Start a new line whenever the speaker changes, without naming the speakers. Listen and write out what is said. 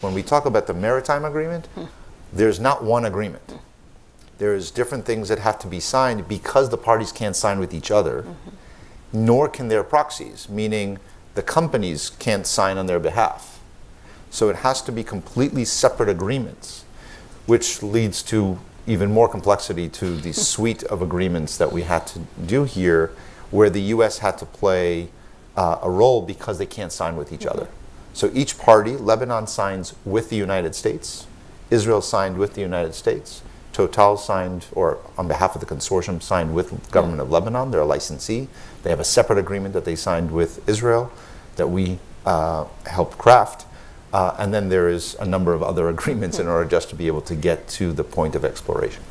When we talk about the maritime agreement, there's not one agreement. There's different things that have to be signed because the parties can't sign with each other, nor can their proxies, meaning the companies can't sign on their behalf. So it has to be completely separate agreements, which leads to even more complexity to the suite of agreements that we had to do here, where the US had to play uh, a role because they can't sign with each other. So each party, Lebanon signs with the United States, Israel signed with the United States, Total signed, or on behalf of the consortium, signed with the government of Lebanon. They're a licensee. They have a separate agreement that they signed with Israel that we uh, helped craft. Uh, and then there is a number of other agreements in order just to be able to get to the point of exploration.